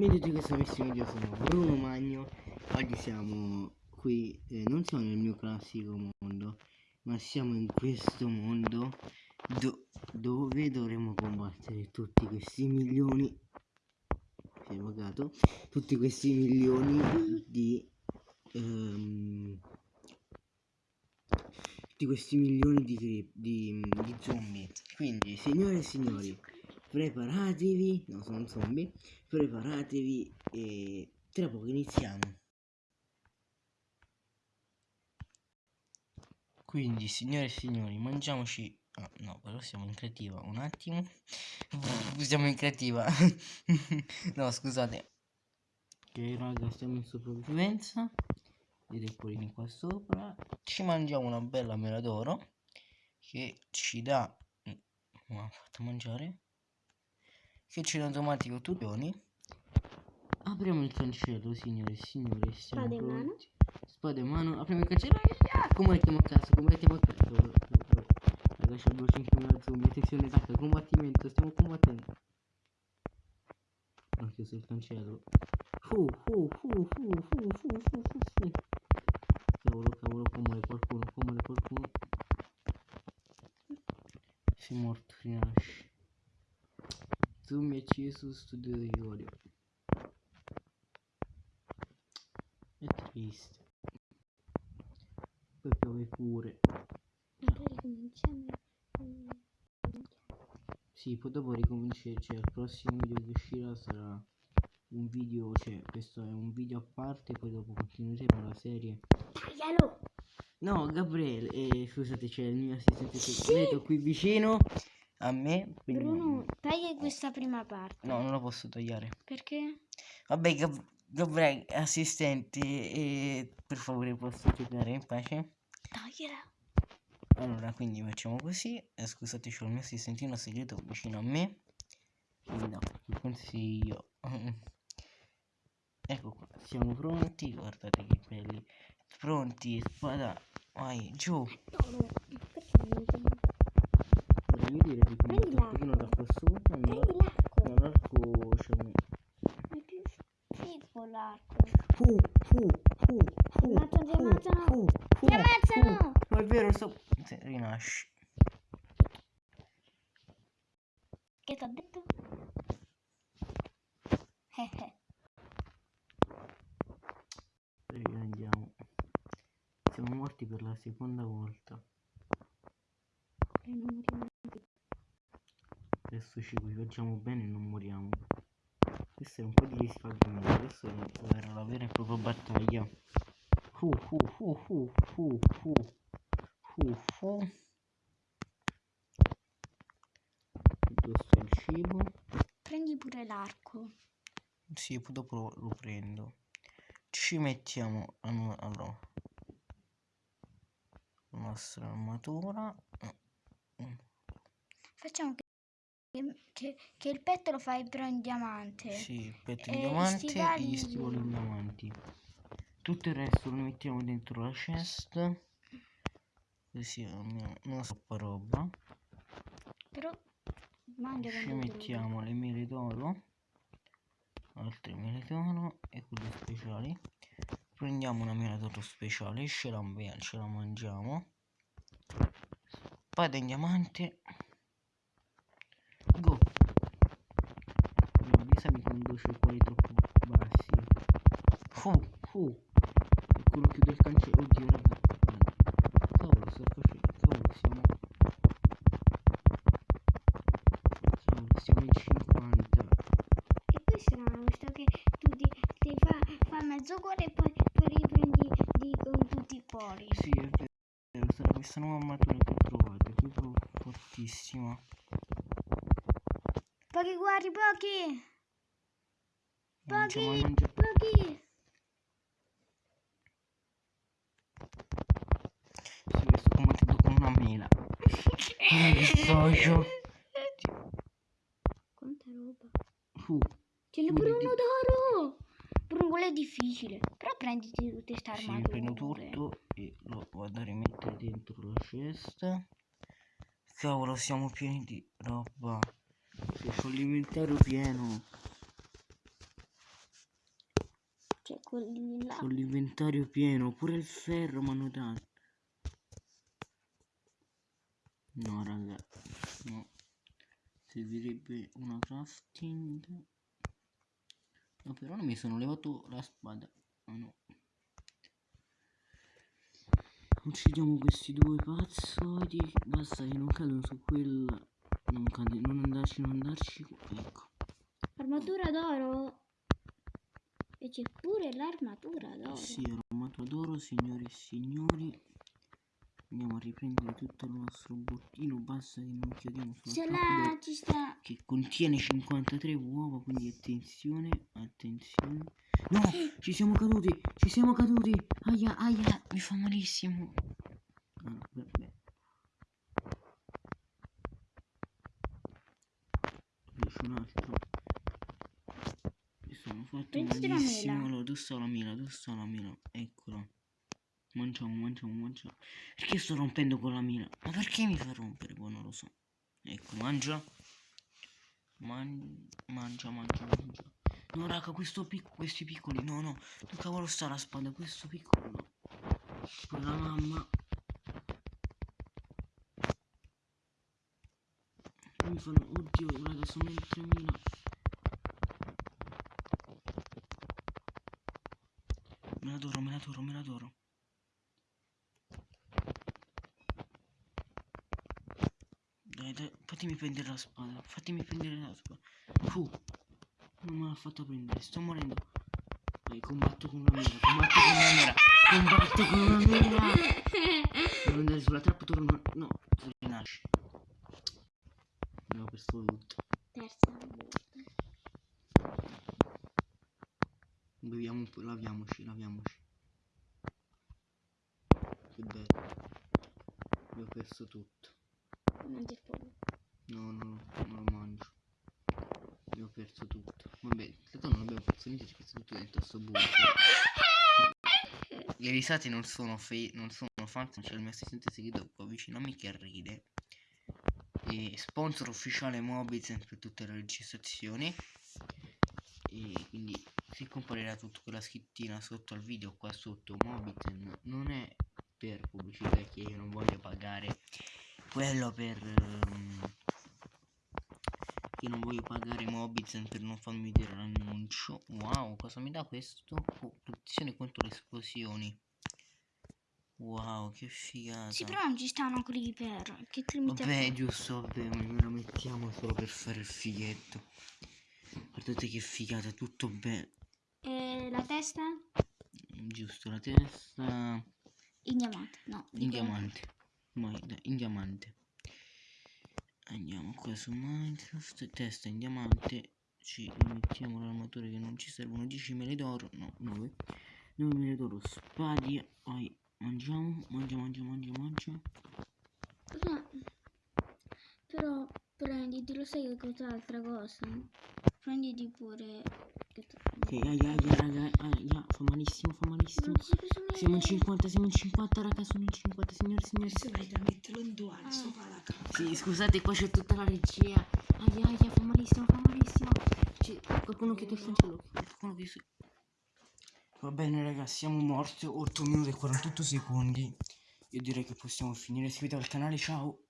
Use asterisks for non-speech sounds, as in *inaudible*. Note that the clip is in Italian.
Mentre di questo video sono Bruno Magno Oggi siamo qui, eh, non siamo nel mio classico mondo Ma siamo in questo mondo do Dove dovremo combattere tutti questi milioni Si è buggato Tutti questi milioni di um, Tutti questi milioni di, di, di zombie. Quindi signore e signori preparatevi, no sono zombie, preparatevi e tra poco iniziamo. Quindi signore e signori, mangiamoci... Oh, no, però siamo in creativa, un attimo. *laughs* Siamo in creativa. *laughs* no, scusate. Ok raga, stiamo in sopravvivenza. Vedete pure qua sopra. Ci mangiamo una bella mela d'oro che ci dà... Mi ha fatto mangiare che c'è in automatico tutti i Apriamo il cancello, signore e signori. Siamo Spada in mano. Spada in mano. Apriamo il cancello. Ah, combattiamo a casa, combattiamo a casa. Raga, c'è 250 zombie. Attenzione, attacca, combattimento. Stiamo combattendo. Ho chiuso il cancello. Fu, fu, fu, fu, fu, fu, fu, fu, fu. Cavolo, cavolo, come qualcuno, come qualcuno. Si è morto, rinasce. Zoom acceso studio di Iorio. È triste. Poi piove pure. Sì, poi dopo ricominciare, cioè il prossimo video che uscirà sarà un video, cioè questo è un video a parte, poi dopo continueremo la serie. Taglialo! No, Gabriele, eh, scusate, c'è il mio assistente segreto sì. qui vicino a me. Bruno, taglia questa prima parte. No, non la posso tagliare. Perché? Vabbè, Gab Gabriele, assistenti, e per favore posso giocare in pace? Tagliela. Allora, quindi facciamo così. Eh, scusate, c'ho il mio assistentino segreto vicino a me. No, il consiglio. *laughs* ecco qua, siamo pronti. Guardate che belli. Pronti, spada. Vai, giù. No, no, perché non mi dire di prendere un taccuino da questo e andare all'arcoscene. Ma è più schifo l'arco. Uh, uh, uh, uh, ti ammazzano, uh, uh, ti ammazzano! Ma è vero, sto... Sì, rinasci. Che ti ha detto? Eh Siamo morti per la seconda volta. E non moriamo adesso ci equipaggiamo bene e non moriamo. Questo è un po' di riscaldamento adesso era la vera e propria battaglia. Fu fu fu fu fu fu fu fu. Addosso il cibo? Prendi pure l'arco. Sì dopo lo prendo. Ci mettiamo allora la nostra armatura. Facciamo che che, che, il petto lo fai però in diamante. Sì, il petto in e diamante e gli stivali in diamanti. Tutto il resto lo mettiamo dentro la chest. Così non, non troppa roba. Però mangia Ci mettiamo le mele d'oro. Altre mele d'oro e quelle speciali. Prendiamo una mela d'oro speciale, ce la, ce la mangiamo. Spada in diamante Quali troppo bassi. Fu, fu. Quello chiude il cancello. Oddio, raga. Cavolo, sto facendo. Cavolo, siamo. Cavolo, siamo in 50. E poi strano, visto che tu ti, ti fa, fa mezzo cuore e poi, poi riprendi di, con tutti i pori. Sì, è vero. Sarà questa nuova armatura che ho trovato. È proprio fortissima. Pochi guardi, pochi. Mangia, mangia. pochi. Sì, sto combattendo con una mela. Mi socio. Quanta roba. Uh, Ce n'è pure uno d'oro. Quello è difficile. Però prenditi tutte queste armature. Sì, prendo tutto e lo vado a rimettere dentro la cesta. Cavolo, siamo pieni di roba. C'ho l'inventario pieno. Con l'inventario pieno, pure il ferro mi hanno dato. No, raga, no. Servirebbe una crafting. No, però non mi sono levato la spada. Ah, no. Uccidiamo questi due pazzoidi. Basta che non cadono su quella. Non, cade, non andarci, non andarci. Ecco. Armatura d'oro. E c'è pure l'armatura d'oro. Sì, armatura d'oro, signori e signori. Andiamo a riprendere tutto il nostro bottino. Basta che non chiudiamo sulla trappola ci sta. che contiene 53 uova. Quindi attenzione, attenzione. No, ci siamo caduti, ci siamo caduti. Aia, aia, mi fa malissimo. Ah, no, vabbè. C'è un altro. Mi sono fatto Prenditi la? Dove sta la mela? Eccola. Mangiamo, mangiamo, mangiamo. Perché sto rompendo con la mela? Ma perché mi fa rompere? Poi non lo so. Ecco, mangia. Man- mangia, mangia, mangia. No, raga, questo pic- questi piccoli. No, no. Dove cavolo sta la spada? Questo piccolo. no. Con la mamma. Mi fanno. Oddio, raga, sono in 3000. Me la adoro, me la adoro, me la adoro. Dai, dai, fatemi prendere la spada. Fatemi prendere la spada. Fu. Non me l'ha fatta prendere, sto morendo. Vai, combatto con una mela, combatto con una mela. Combatto con una mela. Devo andare sulla trappola, torno. No, rinasce. Abbiamo perso tutto. Terza volta. Beviamo un po', laviamoci, laviamoci. Che bello. Abbiamo perso tutto. Mangi il pollo. No, no, no, non lo mangio. Abbiamo perso tutto. Vabbè, in realtà non abbiamo perso niente, c'è perso tutto dentro sto bunker. Le *laughs* risate non sono fe non sono false, c'è il mio assistente segreto qua vicino a me che ride. E sponsor ufficiale Mobizen per tutte le registrazioni. E quindi se comparirà tutta quella scrittina sotto al video qua sotto Mobizen non è per pubblicità che io non voglio pagare quello per ehm, io non voglio pagare Mobizen per non farmi vedere l'annuncio. Wow cosa mi dà questo? Oh, protezione contro le esplosioni. Wow che figata. Sì, però non ci stanno creeper. Che a vabbè giusto vabbè me lo mettiamo solo per fare il fighetto. Guardate che figata tutto bene la testa? giusto la testa In diamante. No. in diamante dai, in diamante andiamo qua su Minecraft testa in diamante ci mettiamo l'armatura che non ci servono 10 mele d'oro no 9 9 mele d'oro spadi vai mangiamo mangia mangia mangia mangia Cosa- Però prenditi, lo sai che cos'altra cosa? Prenditi pure... ok aia aia raga aia fa malissimo fa malissimo siamo in 50 siamo in 50 raga sono in 50 signori signori Se vai da metterlo in due anni sopra la casa. Sì, scusate, qua c'è tutta la regia. Aia, aia, fa malissimo, fa malissimo. C'è qualcuno che ti cancello. Qualcuno che. Va bene, ragazzi, siamo morti. 8 minuti e 48 secondi. Io direi che possiamo finire. Iscrivetevi al canale, ciao.